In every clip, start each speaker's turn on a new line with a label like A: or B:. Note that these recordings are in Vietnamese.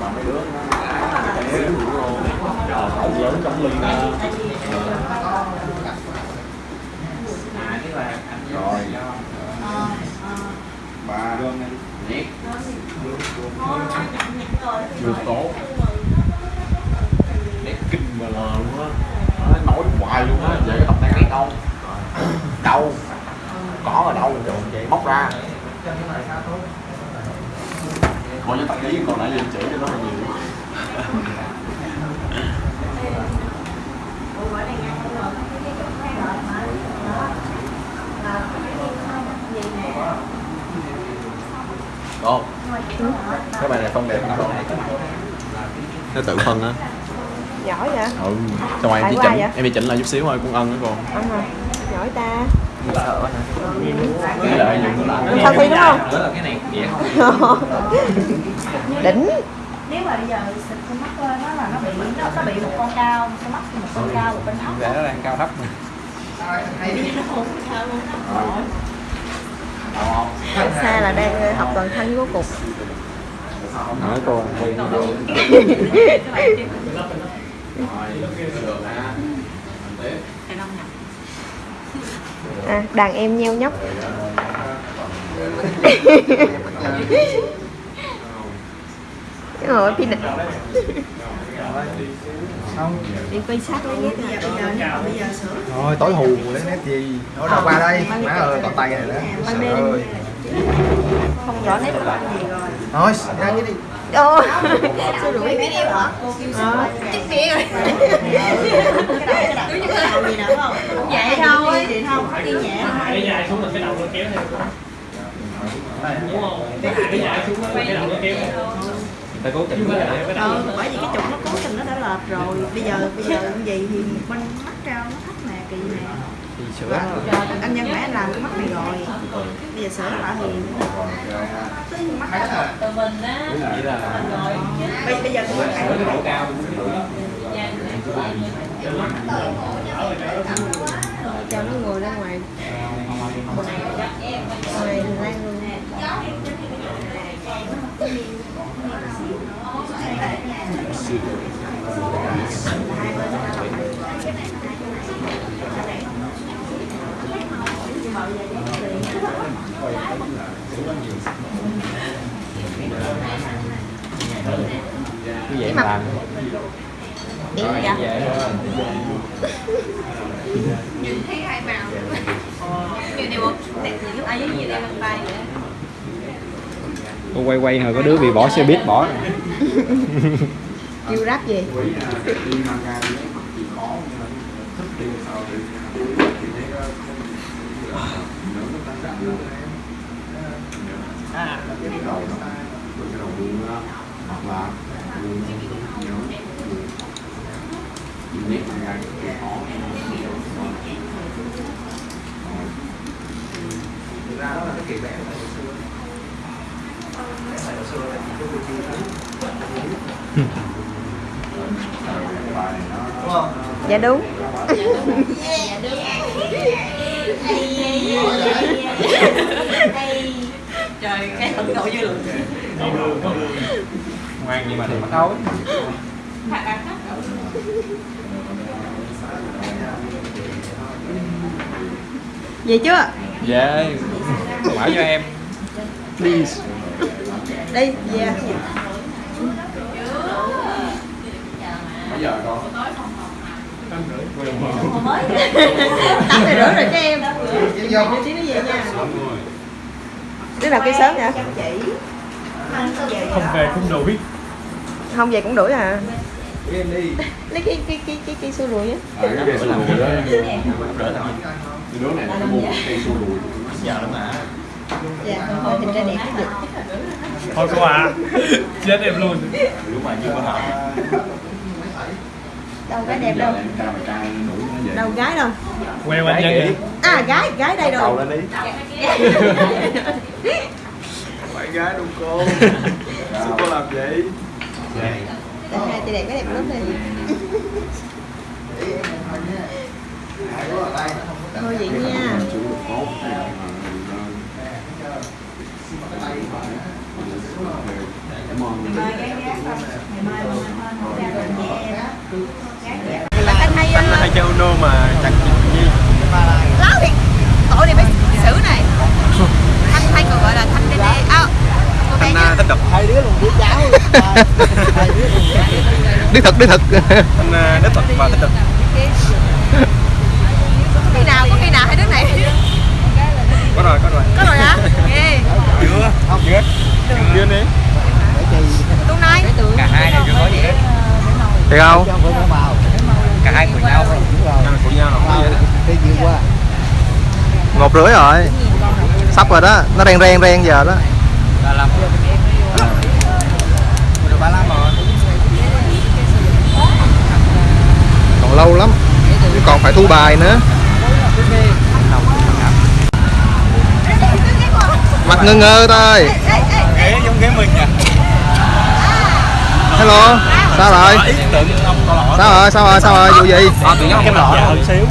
A: mà mấy đứa nó xíu luôn lớn trong ly nè rồi ba nhét được tốt nét kinh mà lờ luôn á nói hoài luôn á vậy cái tập này cái đâu đâu? Có ở đâu móc ra coi như tập ký còn lại liền chỉ cho nó là nhiều. Ồ, cái bài này không đẹp lắm. Nó tự phân á.
B: Giỏi vậy?
A: Ừ, xong rồi em chỉ chỉnh,
B: vậy?
A: em chỉ chỉnh lại chút xíu thôi, cũng ân nữa còn
B: ông hả? Giỏi ta
A: Nó lại
B: Sao Thi đúng không?
A: Đó là cái này dễ không?
B: đỉnh
C: nếu mà bây giờ xịt con mắt lên đó là nó bị nó, nó bị một con cao con mắt một con cao một bên thấp
A: Để nó đang cao thấp mà
B: xa là đang ờ, học toàn thân của cục
A: Nói cô à,
B: đàn em nheo nhóc. Rồi định đi quay sát lấy ghét
D: Thôi tối hù lấy nét gì? Nói đâu qua đây. Má ơi còn tay này nữa. Trời ơi.
B: Không rõ nét của bạn gì rồi.
D: Thôi ra cái đi
B: ô sao đuổi biết em hả?
C: Ờ.
B: chết mẹ rồi.
C: Gì nữa không? Vậy thôi. vậy thôi đi nhẹ
E: cái dài xuống là cái đầu nó kéo theo. Đúng không? Cái dài xuống là cái đầu nó kéo theo
A: Ta cố tình
C: ừ, bởi vì cái trục nó cố tình nó đã lệch rồi. Bây giờ bây giờ như vậy thì bên mắt cao nó thấp nè kỳ nè.
A: Thì sửa
C: anh nhân mẹ anh làm cái mắt này rồi. Bây giờ sửa lại thì cái mắt
E: từ mình á
C: bây, bây giờ cái mắt này
A: độ cao
B: cho nó ngồi ra ngoài. Ngoài lang luôn
A: Cứ vậy mà
B: em
A: Rồi,
B: dạ
A: vậy? Thôi
C: thấy hai màu. Như này một đẹp lúc ai với gì đây bằng tay vậy
A: Cô quay quay hồi có đứa bị bỏ xe buýt bỏ rồi.
B: kêu rap gì
A: hoặc là nét ra cái khó
B: dạ đúng.
C: Trời cái thận độ dư luận
A: ngoan nhưng mà thì mắc ối
B: vậy chưa?
A: Dạ. Mở cho em. Please
B: đi về
A: bây giờ con
B: tám rưỡi rồi cho em đi tí nó về nha đứa nào kêu sớm vậy
E: không về không đuổi
B: không về cũng đuổi à
D: Em đi
B: lấy cái cái cái cái cây xua đuổi á
A: à, cái đó đỡ đứa này nó mua cây xua đùi giờ lắm mà
B: dạ thôi thì ra đẹp cái gì
E: thôi cô à chết em luôn.
A: Lúc mà chưa có học
B: đâu cái đẹp đâu.
A: Mà
B: đâu gái đâu.
E: Queo anh nhân vậy
B: à gái gái đây đâu
A: lên đi.
D: Bạn gái đâu cô. Sao cô làm vậy?
B: Để hai chị đẹp cái đẹp lắm đi thôi vậy nha
A: anh là hay
D: chơi Uno mà chẳng
F: gì. Láo thì Tội này phải
G: xử này. Thanh hay còn gọi là Thanh Đê
F: Đê. À, Thanh à,
G: tích Hai đứa luôn
F: đứa cháu Đứa thật,
G: đứa thật.
F: Thanh à, đứa thật và tích cực
D: thiệt không?
F: Cả hai của nhau của nhau.
D: Một rưỡi rồi. Sắp rồi đó. Nó ren ren ren giờ đó.
F: Rồi.
D: Còn lâu lắm. Còn phải thu bài nữa. Mặt ngơ ngơ thôi.
F: Ghế giống ghế mình nha
D: hello sao rồi? Sao rồi sao rồi sao rồi vụ gì?
F: Nhiên cái lọ xíu.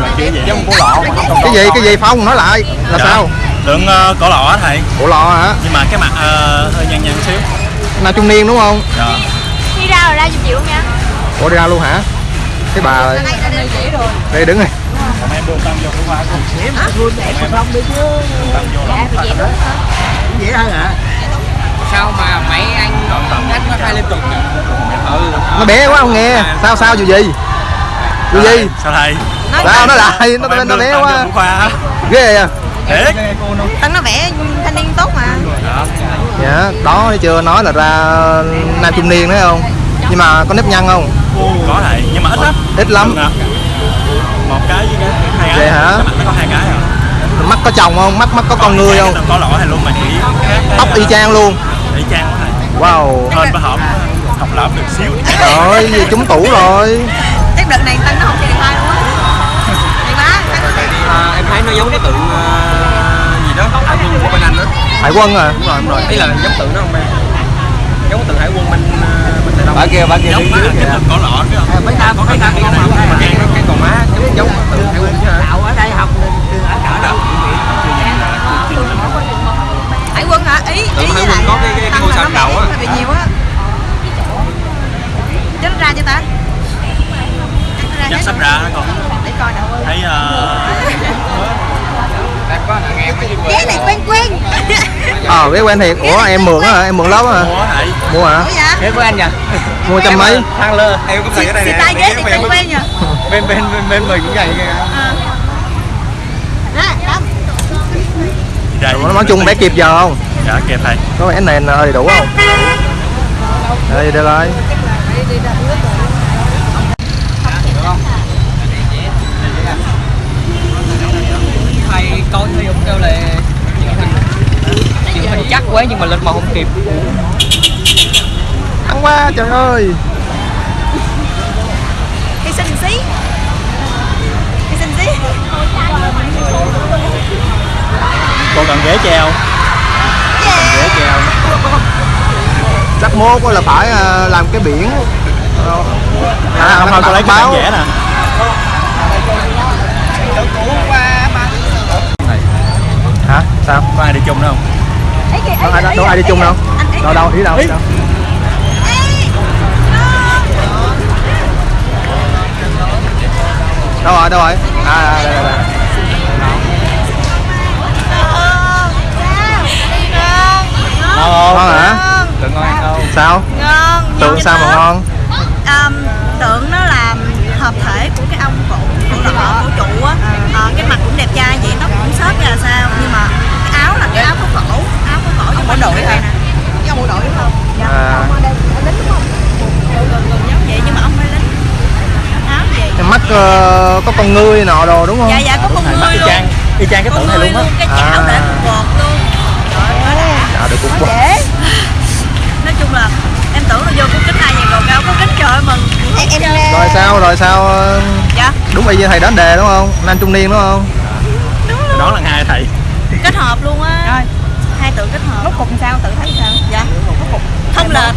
G: Là cái gì
D: cái gì cái gì? Phong nói lại. Là
F: Dạ.
D: sao?
F: Tượng uh, cổ lọ á thầy?
D: Bộ lọ hả?
F: Nhưng mà cái mặt ờ, hơi nhăn nhăn xíu.
D: Nam trung niên đúng không?
F: Dạ.
G: Đi ra rồi ra giùm chị luôn nha?
D: Ủa đi ra luôn hả? Cái bà
G: Đây, đây,
D: đứng này
F: Còn em đưa tâm vô của qua cùng xíu
G: Hả?
F: em không đi chứ. tâm vô
G: Dạ,
F: lòng
G: vậy
F: hơn hả sao mà mấy anh đánh nó hai liên tục ừ
D: nó bé quá không nghe. Sao? Sao vụ gì? Vụ gì?
F: sao thầy
D: sao nó lại? Nó nó, nó bé quá. ghê à?
F: Thiệt.
G: Tân nó vẽ thanh niên tốt mà.
D: Dạ đó thấy chưa? Nói là ra nam trung niên đấy không? Nhưng mà có nếp nhăn không?
F: Có thầy nhưng mà ít lắm.
D: Ít lắm.
F: Đừng à. một cái với cái hai cái.
D: Vậy hả?
F: Nó có hai cái à
D: mắt có chồng không? Mắt mắt có con người không?
F: có lỗ hay luôn mà chỉ
D: tóc y chang luôn
F: chang của thầy
D: wow
F: hên với hổm học lợm được xíu
D: rồi gì trúng tủ rồi
G: Chắc đợt này Tân nó không chơi điện thoại luôn á Thì má, nó
F: à, em thấy nó giống cái tượng gì đó hải quân của bên anh đó
D: hải quân à
F: đúng rồi đúng rồi ý là giống tượng đó không em giống tượng hải quân bên bên tây đông
D: Bà kia, bà kia
F: má
D: dưới
F: cái
D: kìa.
F: cổ lọ chứ mấy ta có cái ta có mà cái cái còn má giống giống tượng hải quân chứ hả
E: ở đây học
G: Hải lại
F: quân có cái- cái- cái
G: Tân
F: ngôi sao
G: vẽ
F: á.
G: hơi bị nhiều á. Nó ra cho ta?
F: Chắc sắp
G: rồi.
F: ra con.
G: Để coi nào.
F: Thấy ờ,
G: Ghế này quen quen.
D: Ờ biết quen thiệt ủa em mượn á hả? em mượn lớp á hả?
F: Mua
D: hả?
G: Dạ?
F: ghế của anh nha
D: mua trăm mấy.
F: thang lơ em cũng
G: Xì, xì tay ghế này quen quen nha
F: bên bên bên bên mình cũng vậy kìa.
G: Ờ. Đó, đó
F: đây.
D: Ủa, nói chung bé kịp giờ không
F: dạ kịp thầy
D: có vẻ này là đầy đủ không? Đây đây rồi
E: thầy coi thầy Dũng kêu là chuyện mình chắc quá nhưng mà lên màu không kịp.
D: Ăn quá trời ơi.
G: Hy sinh xí. Hy sinh xí.
F: Còn cần ghế treo treo
D: chắc mốt là phải à, làm cái biển.
F: À, không thôi tôi lấy cái vẽ nè.
D: Hả? Sao?
F: Có ai đi chung đâu không?
D: Đâu ai đâu ai đi chung đâu? Đâu đâu ý đâu ý đâu? Đâu rồi đâu rồi? À đây đây đây
G: Ngon
D: ngon hả?
F: Đừng ngon đâu
D: sao?
G: Ngon
D: tượng
G: nhìn
D: sao mà
G: nó-
D: ngon?
G: Um, tượng nó là hợp thể của cái ông cổ cổ lọ cổ trụ á. Ờ, cái mặt cũng đẹp trai vậy tóc cũng xớt ra là sao. Nhưng mà cái áo là cái áo có cổ áo có cổ nhưng mà đội nè. Cái ông bộ đội đúng không? Dạ
D: À.
G: ông ở đây ở lính đúng không? Gần gần giống vậy nhưng mà ông phải lính áo vậy
D: cái mắt ờ, có con ngươi nọ đồ đúng không?
G: Dạ dạ có con
F: y
G: luôn.
F: chang y chang cái tượng này luôn á.
G: cái chảo
D: À. được cũng
G: nó dễ nói chung là em tưởng là vô có kính hai ngàn đồ cao có kính trời mừng. Em em
D: rồi sao rồi sao ờ,
G: dạ.
D: đúng y như thầy đến đề đúng không? Nam trung niên đúng không?
G: Đúng luôn.
F: Đó là hai thầy.
G: Kết hợp luôn á. Hai tượng kết hợp. Rốt cục sao? Tự thấy sao? Dạ. Không lệch.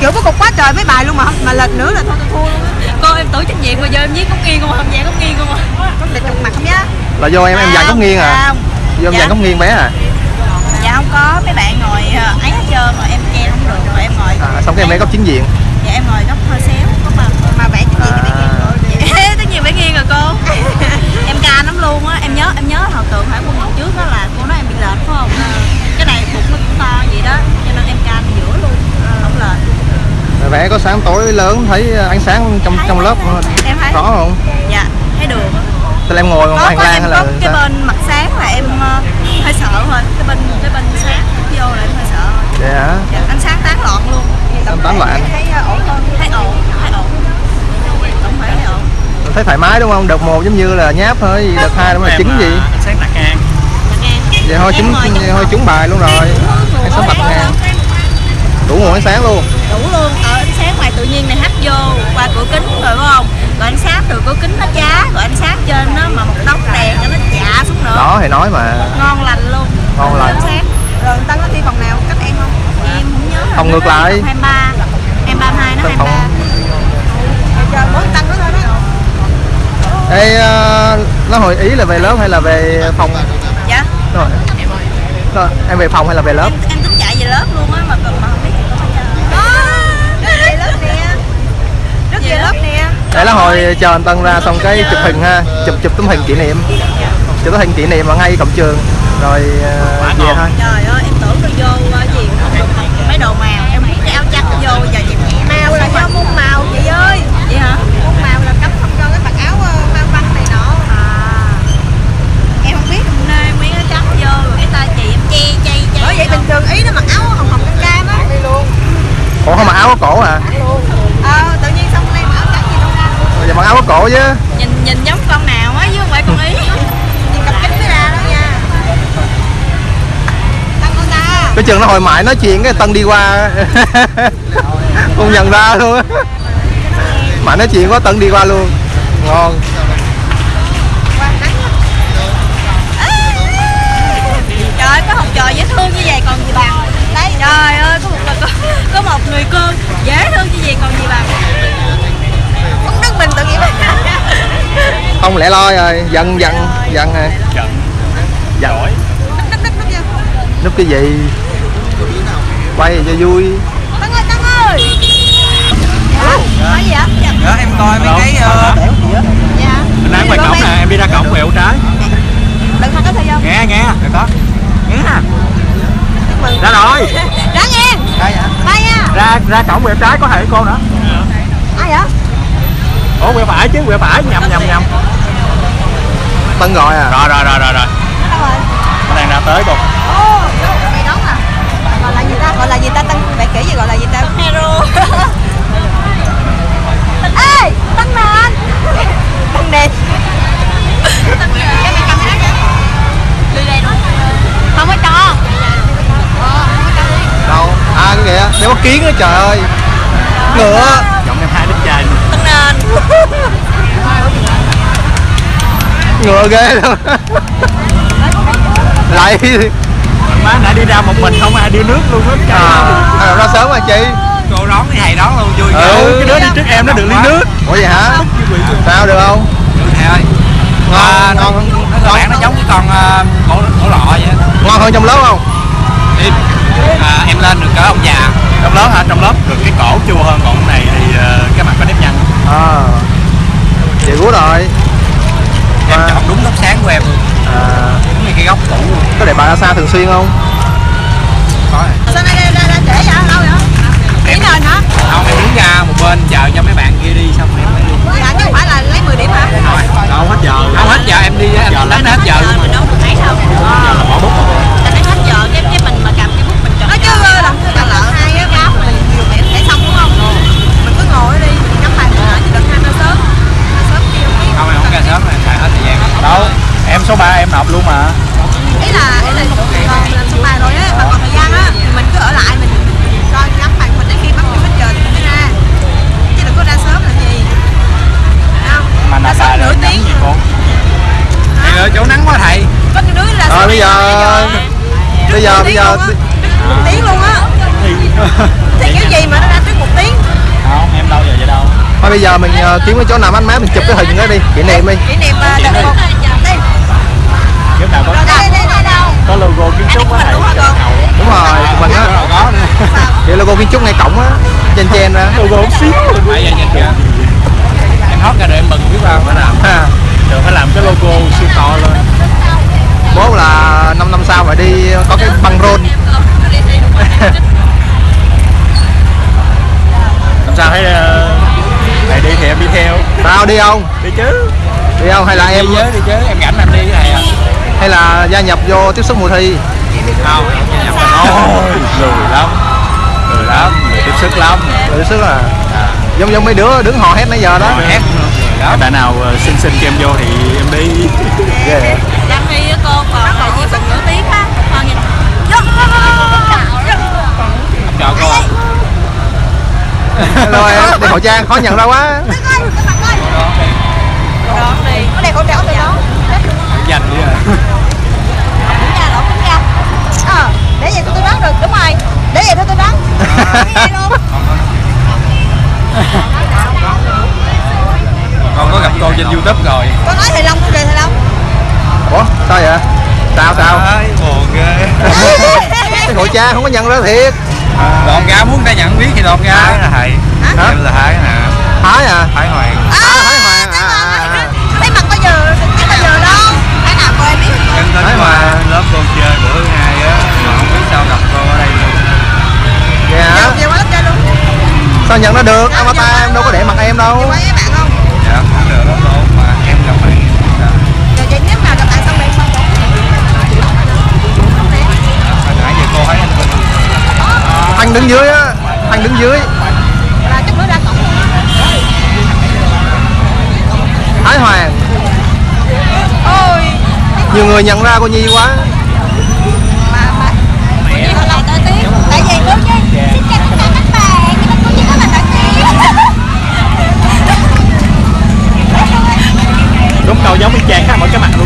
G: Kiểu có cục quá trời mấy bài luôn mà mà lệch nữa là thôi tôi thua luôn á con em tưởng trách nhiệm mà giờ em viết góc nghiêng không à, không dạng góc nghiêng không à? Có lệch trục mặt không nhá.
D: Là do em em dàn góc nghiêng à?
G: Không.
D: Do em
G: Dạ.
D: dàn góc nghiêng bé à?
G: dạ không có mấy bạn ngồi ờ, ấy hết trơn rồi em che không được rồi em ngồi.
D: À xong cái em bé góc chính diện.
G: Dạ em ngồi góc hơi xéo có mà mà vẽ vẽ nghiêng rồi tất nhiên vẽ nghiêng rồi cô. Em ca lắm luôn á em nhớ em nhớ hồi tượng hải quân lần trước đó là cô nói em bị lệch phải không? Cái này bụng nó cũng to vậy đó cho nên em ca giữa luôn
D: sáng tối lớn thấy ánh sáng trong trong lớp
G: em thấy.
D: Rõ không?
G: Dạ thấy được
D: Tức là em ngồi
G: có
D: ngoài hành
G: có
D: lang hay
G: có
D: là
G: cái
D: sao?
G: bên mặt sáng là em ờ, hơi sợ thôi cái bên cái bên sáng vô là em hơi sợ thôi
D: Vậy hả?
G: dạ, ánh sáng tán loạn luôn
D: Ánh tán loạn.
G: em thấy ờ, ổn hơn thấy ổn thấy ổn tổng thể thấy ổn
D: Thấy thoải mái đúng không? Đợt một giống như là nháp thôi, gì đợt hai đó là chính gì?
F: Ánh sáng tạc ngang
D: Vậy thôi
G: Em trong
D: thôi trúng bài luôn rồi. Ánh sáng bật ngang. Đủ nguồn ánh sáng luôn.
G: đủ luôn ở ánh sáng ngoài tự nhiên này hắt vô qua cửa kính rồi phải không rồi ánh sáng từ cửa kính nó chá rồi ánh sáng trên nó mà một đống đèn nó chạ xuống nữa
D: Đó thì nói mà.
G: ngon
D: Ngon lành.
G: rồi tân có thi phòng nào cách em không em không nhớ.
D: Phòng ngược lại.
G: Phòng 23 em 32 nó
D: Tân
G: 23
D: phòng.
G: Rồi giờ mỗi tăng nữa thôi đó
D: Ê, ờ, nó hồi ý là về lớp hay là về phòng?
G: dạ
D: Rồi. Rồi, em về phòng hay là về lớp?
G: em, em tính chạy về lớp luôn á mà còn mà không biết có về lớp nè rất về lớp nè
D: Để là hồi chờ anh Tân ra xong cái chụp hình ha, chụp chụp tấm hình kỷ niệm. Chụp tấm hình kỷ niệm ở ngay cổng trường. Rồi ờ, về thôi.
G: trời ơi em tưởng nó vô ờ, gì không được mặc. Mấy đồ màu. Em nghĩ cái áo trắng vô giờ chị màu là do môn màu chị ơi. Vậy hả? Môn màu là cấm không cho cái mặc áo ờ, mang băng này nọ. À. Em không biết. Hôm nay miếng áo trắng vô rồi cái tay chị em che che che bởi vậy bình thường ý nó mặc áo hồng hồng cam cam á.
D: Ủa không mặc áo có cổ à?
G: ờ tự nhiên xong nay mặc áo trắng gì đâu. Ra
D: Giờ mặc áo có cổ chứ.
G: nhìn nhìn giống con nào á chứ không phải con ý nhìn cặp kính mới ra đó nha tăng
D: Cái trường nó hồi mãi nói chuyện cái Tân đi qua. Không nhận ra luôn. Mãi nói chuyện có Tân đi qua luôn. Ngon.
G: Quang nắng lắm. Trời ơi, có học trò dễ thương như vậy còn gì bằng? Đấy, trời ơi, có một, có, có một người cô dễ thương như vậy còn gì bằng? Cũng đứng mình tự nhiên
D: Không lẻ loi rồi Giận giận giận rồi.
F: Giận.
G: Vô
D: Núp cái gì Quay cho vui.
G: Tân ơi, Tân ơi. Nói gì ạ? Dạ.
E: Đó, em coi mấy cái ờ,
G: Dạ.
F: Mình đang ngoài cổng nè, em đi ra cổng quẹo trái.
G: Đừng không có thời gian
F: Nghe nghe, rồi có. Nghe. Nè Ra rồi.
G: Đã nghe Bye nha.
F: Ra ra cổng quẹo trái có thầy cô nữa.
G: Ai vậy?
F: Ủa quẹo phải chứ, quẹo phải, nhầm nhầm nhầm.
D: Tân gọi à.
F: Rồi rồi rồi rồi rồi.
G: Rồi?
F: Nó đang ra tới cô
G: Gọi là gì ta? Tăng bạn kỹ gì gọi là gì ta? Hero. Ê, tăng nền. Tăng nền. Tăng đó. Không có cho. Ờ, không có cho đi.
D: Đâu À cái kìa Đeo mắt kiến á trời ơi Ngựa
F: Giọng em hai đứa trai
G: Tăng nền.
D: Ngựa ghê luôn Lại
F: Má nãy đi ra một mình không ai đưa nước luôn hết trời.
D: À, à, ra sớm mà chị.
E: Cô đón cái thầy đón luôn vui
D: Ừ.
F: cái đứa đi trước em nó được ly nước.
D: Ủa vậy hả? Sao được không?
E: Thầy ơi.
D: Ngon,
E: à, nó,
D: ngon,
E: nó cơ bản nó giống cái con uh, cổ, cổ lọ vậy.
D: Ngon hơn trong lớp không?
E: Em, à, em lên được cỡ ông già.
F: Trong lớp hả? Trong lớp được cái cổ chua hơn còn cái này thì cái mặt có nếp nhăn
D: À. Vậy rồi.
E: Em
D: Mà-
E: chọn đúng góc sáng của em luôn.
D: À,
E: như cái góc cũ
D: Có để bà ra xa thường xuyên không
E: có rồi.
G: Sao nay ra ra ra trễ vậy? Lâu vậy? Điểm nền hả?
E: không em đứng ra một bên chờ cho mấy bạn kia đi xong rồi em mới đi
G: Dạ, chứ không phải là lấy 10 điểm hả?
F: đâu hết giờ
E: không hết giờ em đi em đánh hết giờ luôn mà
G: Mình đâu được mấy đâu.
F: giờ là bỏ bút
G: ta phải hết giờ cái cái mình mà cầm cái bút mình chọn nói chứ ơi là cầm lợ hai cái áo mình nhiều điểm để xong đúng không mình cứ ngồi ở đi mình ngắm bài mình lại chỉ được hai mươi sớm hai sớm kia không biết
E: không em không ra sớm rồi xài hết thời gian
F: đâu em số 3 em nộp luôn mà
G: ý là ý là còn mình làm xong bài rồi á mà còn thời gian á thì mình cứ ở lại mình cho ngắm bài mình đến khi bắt hết giờ thì mình mới ra chứ đừng có ra sớm làm gì Thấy không
F: mà
G: ra
F: nộp
G: sớm
F: bài
G: nửa
F: là nhắm
G: tiếng
F: gì cô
E: thì ở chỗ nắng quá thầy
G: có những đứa ra
D: Ờ,
G: sớm
D: bây giờ- Bây giờ
G: một tiếng luôn á. Thì kiểu gì mà nó ra trước một tiếng?
F: Không em đâu giờ vậy đâu.
D: Thôi bây giờ mình ờ, kiếm cái chỗ nào mát mát mình chụp cái hình đó đi Kỷ niệm đi.
G: Kỷ niệm ờ, đợt một.
F: Nào có
G: đây đây đây đâu
F: có logo kiến trúc á
G: Đúng rồi
D: Mình á. Vậy logo kiến trúc ngay cổng á Trên trên ra
F: logo không xíu. Luôn
E: phải giờ nhìn kìa. Em hót ra rồi em mừng biết bao phải làm.
F: Trường phải làm cái logo siêu to lên
D: Bố là 5 năm sau phải đi có cái băng rôn.
F: Làm sao thấy
D: đi không?
E: Đi chứ.
D: Đi không? Hay là em
E: đi chứ đi chứ em rảnh em đi cái này à?
D: Hay là gia nhập vô tiếp sức mùa thi?
E: Không nhập ôi lười lắm. Lười lắm lười tiếp sức lắm.
D: Tiếp sức à? Giống giống mấy đứa đứng hò hét nãy giờ đó.
E: Hét. Bạn nào ờ, xin xin cho em vô thì em đi.
D: Ghê vậy.
G: Đăng đi á cô còn là gì phần nửa tiếng á Con nhìn
E: không cho cô
D: rồi đeo khẩu trang khó nhận ra quá.
G: Đón đi Có đeo khẩu trang từ đó.
E: Dành đi à
G: Cũng ra lỗ cũng ra Ờ để vậy tôi đoán được đúng rồi. Để vậy thôi tôi đoán.
E: Con có gặp cô trên youtube rồi.
G: Con nói thầy Long tôi về thầy Long.
D: Ủa sao vậy? Sao sao?
E: Buồn ghê.
D: Cái khẩu trang không có nhận ra thiệt
E: đòn ra muốn ta nhận biết thì đòn ra thái là thầy.
D: Hả?
E: em là thái nè.
D: Thái à?
E: Thái hoàng.
G: À,
D: Thái Hoàng à, à, à.
G: Thấy mặt bao giờ, thấy bao giờ đâu. Thái nào cô em biết
E: em tính
D: Thái Hoàng.
E: lớp cô chơi bữa ngày á. Mà không biết sao gặp cô ở đây luôn.
G: Giờ về qua lớp chơi luôn.
D: Sao nhận ra được? Avatar em đâu có để mặt em đâu anh đứng dưới á anh đứng dưới.
G: Là chút nữa ra cổng. Luôn á
D: thái hoàng.
G: Ôi.
D: Nhiều người nhận ra cô nhi quá.
G: Mà mà. Nhi hồi lại tới tiếng. Tại vì cô Nhi xin chào tất cả các bạn. Nhưng mà cô Nhi có là nổi tiếng.
F: Đúng đầu giống y chang khác mỗi cái mặt luôn